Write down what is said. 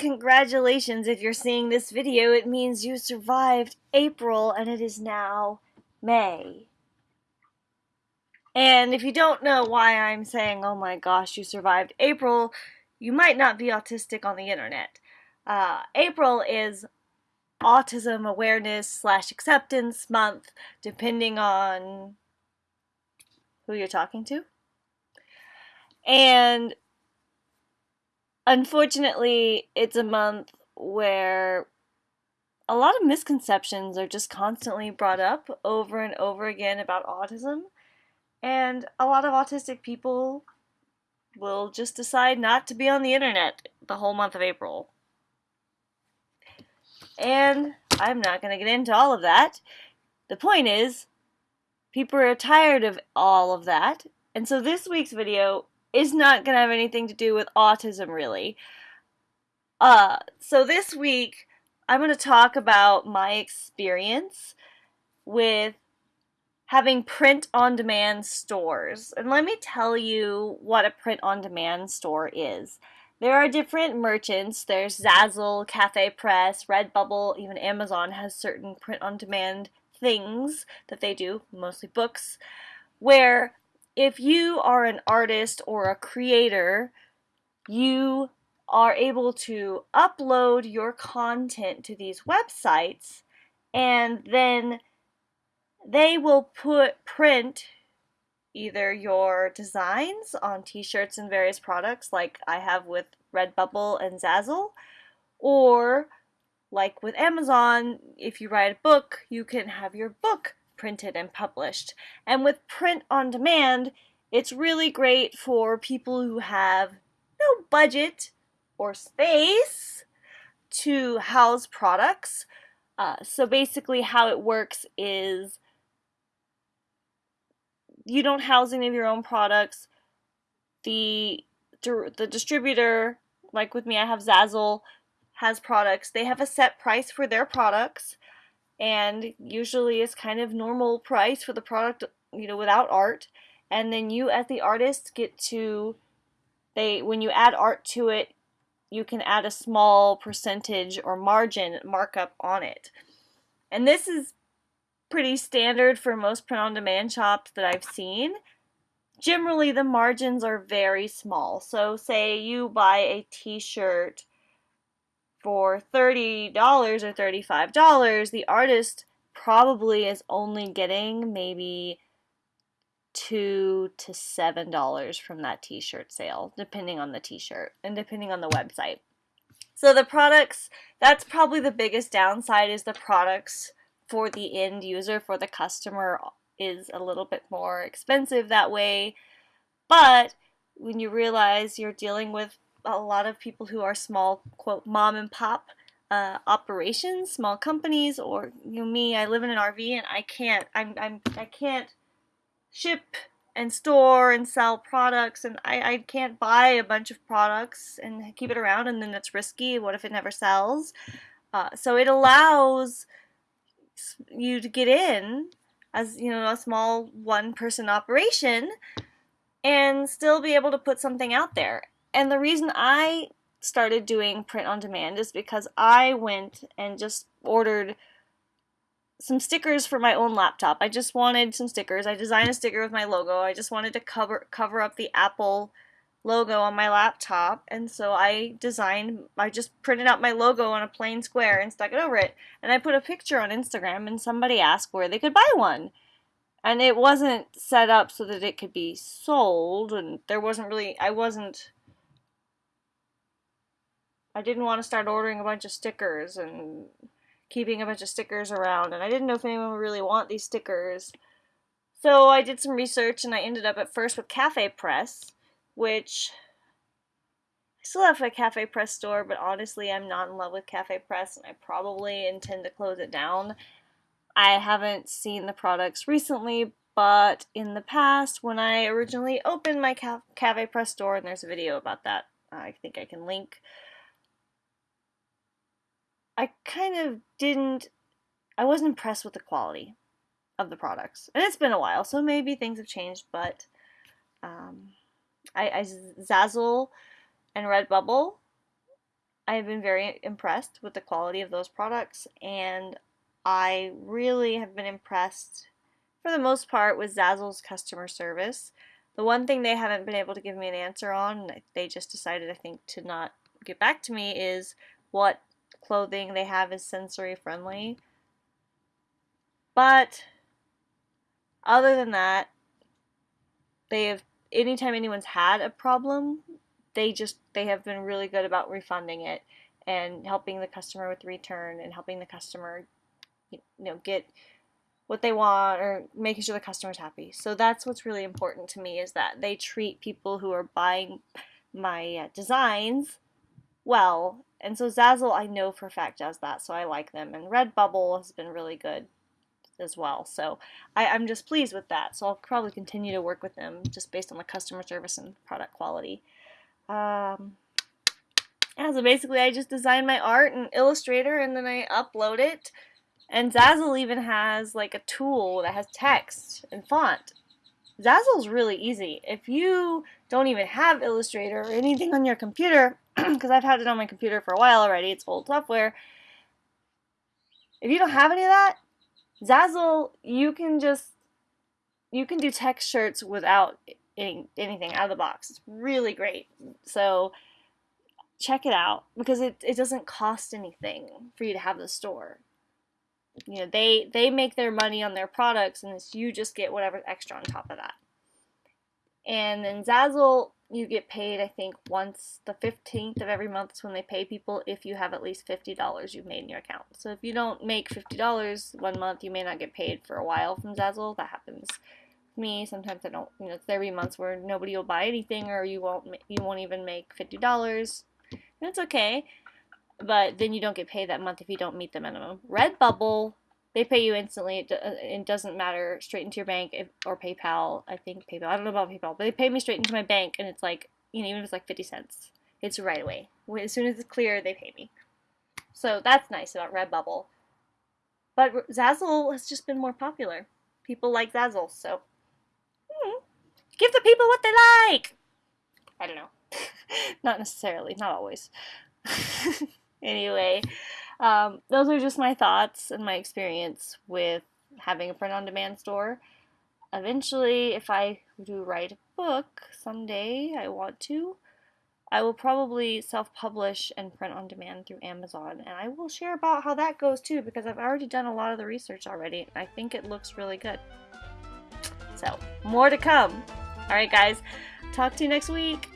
Congratulations if you're seeing this video. It means you survived April and it is now May. And if you don't know why I'm saying, oh my gosh, you survived April, you might not be autistic on the internet. Uh, April is Autism Awareness slash Acceptance Month, depending on who you're talking to. And unfortunately, it's a month where a lot of misconceptions are just constantly brought up over and over again about autism. And a lot of autistic people will just decide not to be on the internet the whole month of April. And I'm not going to get into all of that. The point is, people are tired of all of that. And so this week's video is not going to have anything to do with autism, really. Uh, so this week, I'm going to talk about my experience with having print on demand stores. And let me tell you what a print on demand store is. There are different merchants. There's Zazzle, Cafe Press, Redbubble, even Amazon has certain print on demand things that they do, mostly books, where if you are an artist or a creator, you are able to upload your content to these websites and then they will put print either your designs on t-shirts and various products like I have with Redbubble and Zazzle or like with Amazon if you write a book you can have your book printed and published. And with print on demand, it's really great for people who have no budget or space to house products. Uh, so basically how it works is you don't house any of your own products. The, the distributor, like with me, I have Zazzle, has products. They have a set price for their products and usually it's kind of normal price for the product you know without art. And then you as the artist get to they when you add art to it you can add a small percentage or margin markup on it. And this is pretty standard for most print on demand shops that I've seen. Generally the margins are very small. So say you buy a t-shirt for $30 or $35, the artist probably is only getting maybe two to seven dollars from that t-shirt sale depending on the t-shirt and depending on the website. So the products that's probably the biggest downside is the products for the end user for the customer is a little bit more expensive that way. But when you realize you're dealing with a lot of people who are small, quote, mom and pop uh, operations, small companies, or you know, me, I live in an RV and I can't, I'm, I'm, I can't ship and store and sell products and I, I can't buy a bunch of products and keep it around and then it's risky. What if it never sells? Uh, so it allows you to get in as you know a small one person operation and still be able to put something out there and the reason I started doing print on demand is because I went and just ordered some stickers for my own laptop. I just wanted some stickers. I designed a sticker with my logo. I just wanted to cover cover up the Apple logo on my laptop and so I designed I just printed out my logo on a plain square and stuck it over it and I put a picture on Instagram and somebody asked where they could buy one and it wasn't set up so that it could be sold and there wasn't really I wasn't I didn't want to start ordering a bunch of stickers and keeping a bunch of stickers around, and I didn't know if anyone would really want these stickers. So I did some research, and I ended up at first with Cafe Press, which I still have a Cafe Press store, but honestly, I'm not in love with Cafe Press, and I probably intend to close it down. I haven't seen the products recently, but in the past, when I originally opened my Cafe Press store, and there's a video about that, I think I can link. I kind of didn't, I wasn't impressed with the quality of the products. And it's been a while, so maybe things have changed, but um, I, I Zazzle and Redbubble I have been very impressed with the quality of those products, and I really have been impressed for the most part with Zazzle's customer service. The one thing they haven't been able to give me an answer on, they just decided, I think, to not get back to me, is what clothing they have is sensory friendly. But other than that, they have anytime anyone's had a problem, they just they have been really good about refunding it and helping the customer with return and helping the customer you know get what they want or making sure the customer's happy. So that's what's really important to me is that they treat people who are buying my uh, designs well. And so Zazzle, I know for a fact does that, so I like them. And Redbubble has been really good as well. So I, am just pleased with that. So I'll probably continue to work with them just based on the customer service and product quality. Um, yeah, so basically I just design my art in Illustrator and then I upload it and Zazzle even has like a tool that has text and font. Zazzle's really easy. If you don't even have Illustrator or anything on your computer, because I've had it on my computer for a while already, it's old software. If you don't have any of that, Zazzle, you can just, you can do text shirts without any, anything out of the box. It's really great. So check it out because it, it doesn't cost anything for you to have the store you know they they make their money on their products and you just get whatever extra on top of that and then zazzle you get paid i think once the 15th of every month is when they pay people if you have at least $50 you've made in your account. So if you don't make $50 one month you may not get paid for a while from zazzle. That happens me. Sometimes i don't you know there'll be months where nobody will buy anything or you won't you won't even make $50 That's okay. But then you don't get paid that month if you don't meet the minimum. Redbubble, they pay you instantly. It, uh, it doesn't matter straight into your bank if, or PayPal. I think PayPal. I don't know about PayPal, but they pay me straight into my bank, and it's like you know even if it's like fifty cents, it's right away. As soon as it's clear, they pay me. So that's nice about Redbubble. But Zazzle has just been more popular. People like Zazzle, so hmm, give the people what they like. I don't know. not necessarily, not always. anyway, um, those are just my thoughts and my experience with having a print on demand store. Eventually, if I do write a book someday, I want to, I will probably self publish and print on demand through Amazon. And I will share about how that goes too because I've already done a lot of the research already. I think it looks really good. So, more to come. Alright, guys, talk to you next week.